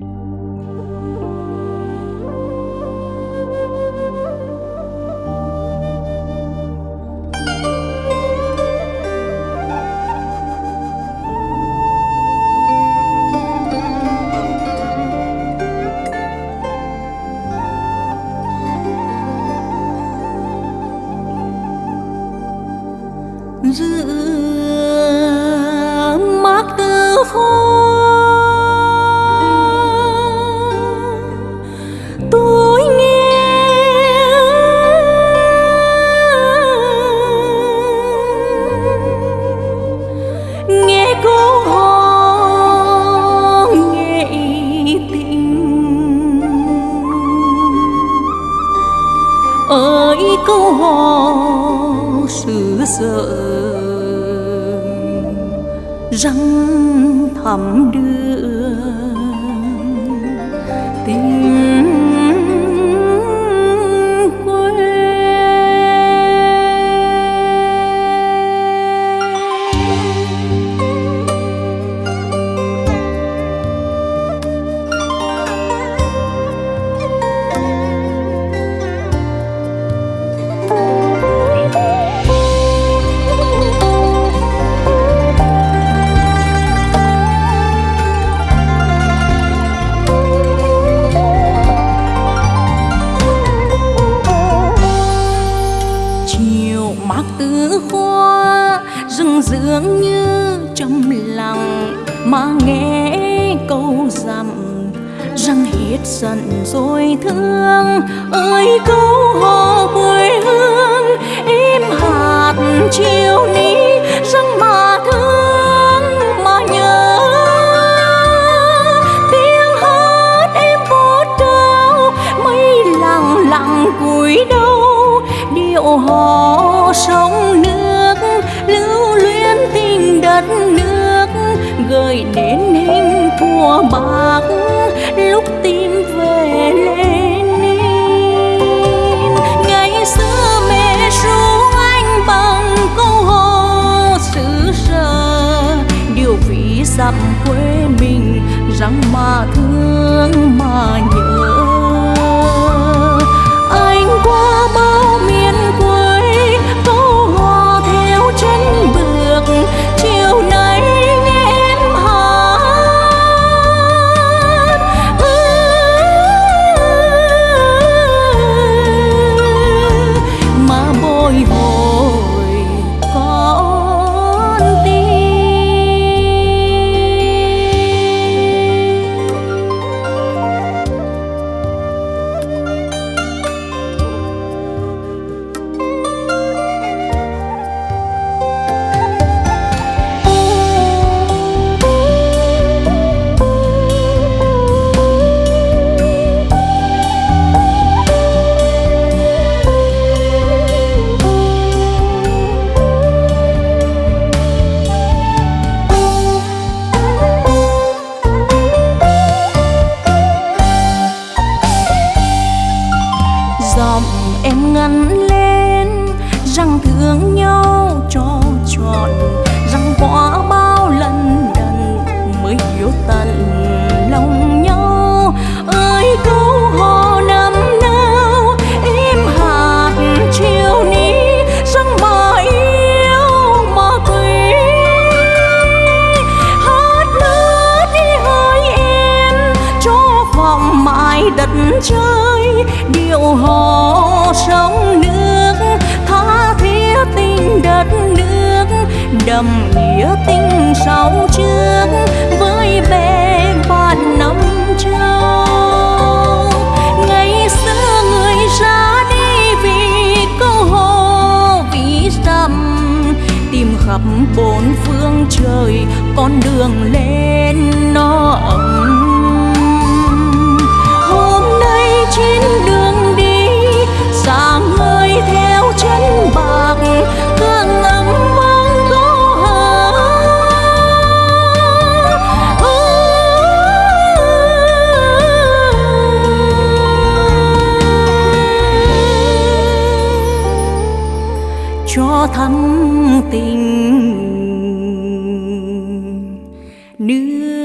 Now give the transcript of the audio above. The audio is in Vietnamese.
you ơi câu hò xứ sở răng thẳm đưa dường như trong lòng mà nghe câu dặm răng hết giận rồi thương ơi, câu hỏi thua bạc. Lúc tim em ngăn lên, rằng thương nhau cho trọn rằng qua bao lần đần mới hiểu tận lòng nhau. Ơi, câu hò năm nào em hạt chiều ní, rằng mà yêu mà quý hát nữa đi hơi em cho vòng mãi đất trời, điệu hò đậm nghĩa tình sau trước với bè bạn năm châu. Ngày xưa người ra đi vì câu hò vì dặm, tìm khắp bốn phương trời, con đường lên nó ấm cho thắm tình. Nước